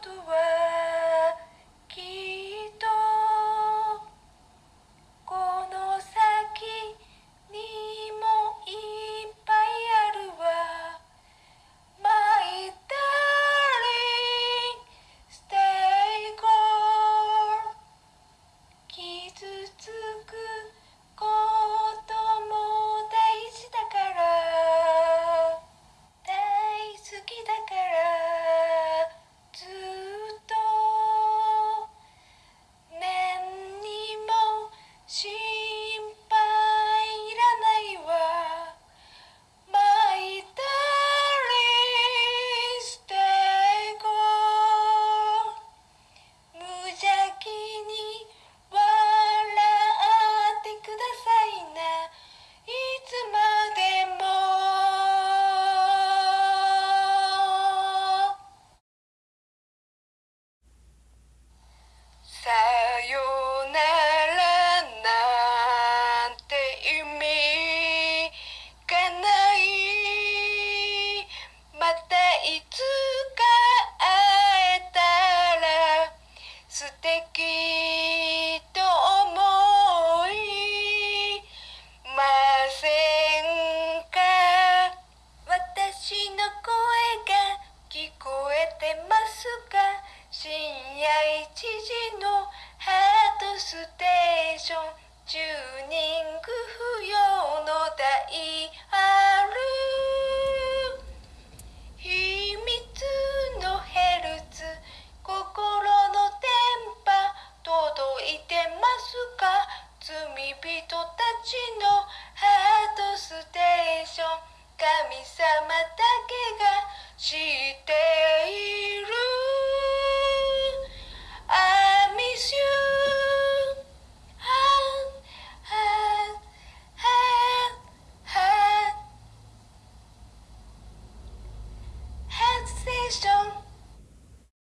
とはきっと。この先にもいっぱいあるわ。毎回 stay cool 傷つく10人ぐ